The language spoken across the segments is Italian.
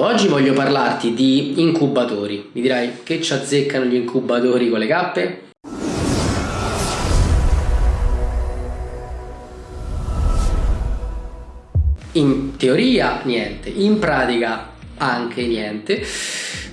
Oggi voglio parlarti di incubatori. Mi dirai che ci azzeccano gli incubatori con le cappe? In teoria niente, in pratica anche niente.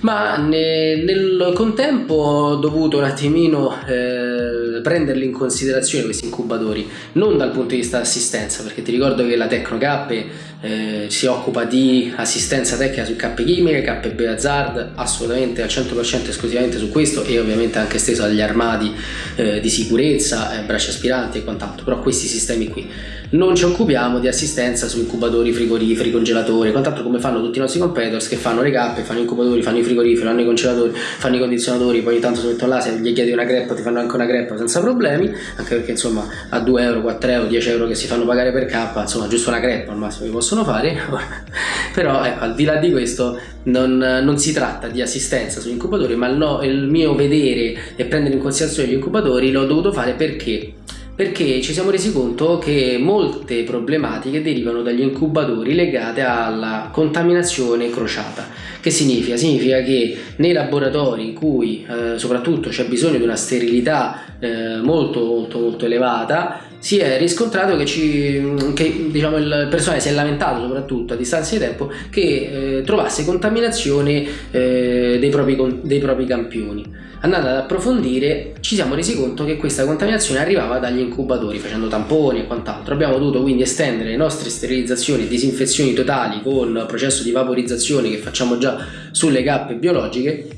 Ma ne, nel contempo ho dovuto un attimino eh, prenderli in considerazione questi incubatori non dal punto di vista assistenza perché ti ricordo che la Tecnocappe eh, si occupa di assistenza tecnica su cappe chimiche, cappe Beazard assolutamente al 100% esclusivamente su questo e ovviamente anche esteso agli armadi eh, di sicurezza, eh, braccia aspiranti e quant'altro. Però questi sistemi qui non ci occupiamo di assistenza su incubatori, frigoriferi, congelatori quant'altro come fanno tutti i nostri competitors che fanno le cappe, fanno incubatori, fanno i frigoriferi, fanno i congelatori, fanno i condizionatori, poi ogni tanto si mettono là, se gli chiedi una greppa ti fanno anche una greppa senza problemi, anche perché insomma a 2 euro, 4 euro, 10 euro che si fanno pagare per K, insomma giusto una greppa al massimo che possono fare, però ecco al di là di questo non, non si tratta di assistenza sugli incubatori, ma no, il mio vedere e prendere in considerazione gli incubatori l'ho dovuto fare perché perché ci siamo resi conto che molte problematiche derivano dagli incubatori legate alla contaminazione crociata. Che significa? Significa che nei laboratori in cui eh, soprattutto c'è bisogno di una sterilità eh, molto molto molto elevata si è riscontrato che, ci, che diciamo, il personale si è lamentato soprattutto a distanza di tempo che eh, trovasse contaminazione eh, dei, propri, dei propri campioni. Andando ad approfondire ci siamo resi conto che questa contaminazione arrivava dagli incubatori facendo tamponi e quant'altro. Abbiamo dovuto quindi estendere le nostre sterilizzazioni e disinfezioni totali con processo di vaporizzazione che facciamo già sulle cappe biologiche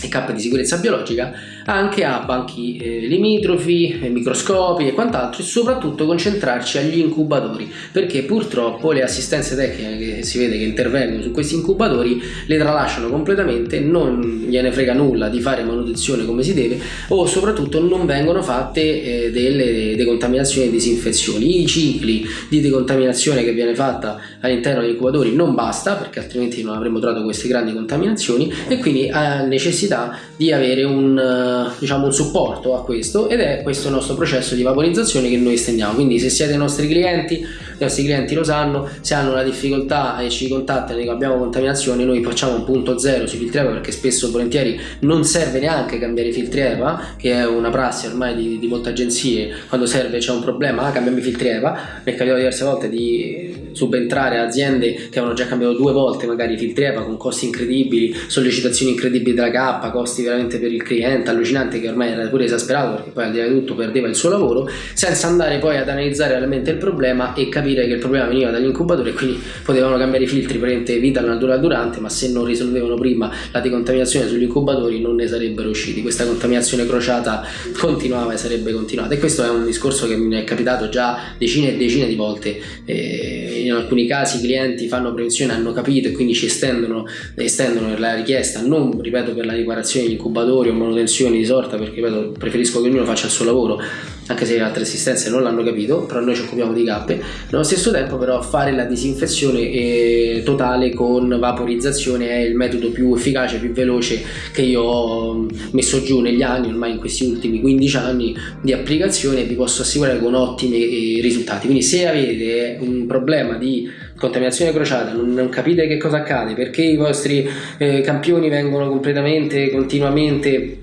e cappe di sicurezza biologica anche a banchi eh, limitrofi, eh, microscopi e quant'altro e soprattutto concentrarci agli incubatori perché purtroppo le assistenze tecniche che si vede che intervengono su questi incubatori le tralasciano completamente, non gliene frega nulla di fare manutenzione come si deve o soprattutto non vengono fatte eh, delle decontaminazioni e disinfezioni. I cicli di decontaminazione che viene fatta all'interno degli incubatori non basta perché altrimenti non avremmo trovato queste grandi contaminazioni e quindi ha necessità di avere un diciamo, un supporto a questo ed è questo il nostro processo di vaporizzazione che noi estendiamo quindi se siete i nostri clienti i nostri clienti lo sanno se hanno una difficoltà e ci contattano e abbiamo contaminazione noi facciamo un punto zero sui filtri EVA perché spesso volentieri non serve neanche cambiare i filtri EVA che è una prassi ormai di, di molte agenzie quando serve c'è un problema ah, cambiamo i filtri EVA mi è capitato diverse volte di subentrare aziende che avevano già cambiato due volte magari i filtri EVA con costi incredibili sollecitazioni incredibili della K costi veramente per il cliente allucinante che ormai era pure esasperato perché poi al di là di tutto perdeva il suo lavoro senza andare poi ad analizzare realmente il problema e capire che il problema veniva dall'incubatore e quindi potevano cambiare i filtri praticamente vita natura durante ma se non risolvevano prima la decontaminazione sugli incubatori non ne sarebbero usciti. Questa contaminazione crociata continuava e sarebbe continuata. E questo è un discorso che mi è capitato già decine e decine di volte e in alcuni casi i clienti fanno prevenzione hanno capito e quindi ci estendono, estendono la richiesta. Non ripeto per la riparazione degli incubatori o manutenzione di sorta perché ripeto, preferisco che ognuno faccia il suo lavoro anche se altre assistenze non l'hanno capito però noi ci occupiamo di cappe. Nello stesso tempo però fare la disinfezione eh, totale con vaporizzazione è il metodo più efficace più veloce che io ho messo giù negli anni ormai in questi ultimi 15 anni di applicazione vi posso assicurare con ottimi eh, risultati. Quindi se avete un problema di contaminazione crociata non, non capite che cosa accade perché i vostri eh, campioni vengono completamente continuamente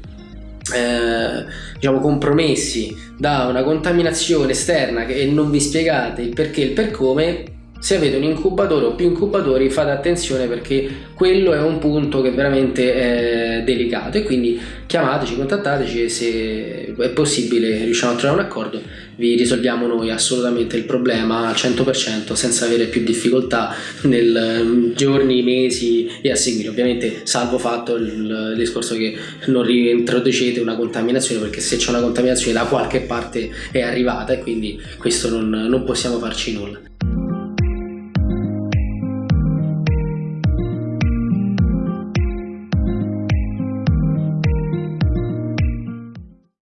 eh, diciamo compromessi da una contaminazione esterna e non vi spiegate il perché e il per come se avete un incubatore o più incubatori fate attenzione perché quello è un punto che veramente è delicato. E quindi chiamateci, contattateci e se è possibile riusciamo a trovare un accordo vi risolviamo noi assolutamente il problema al 100% senza avere più difficoltà nel mm, giorni, mesi e a seguire. Ovviamente salvo fatto il discorso che non reintroducete una contaminazione perché se c'è una contaminazione da qualche parte è arrivata e quindi questo non, non possiamo farci nulla